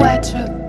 Wet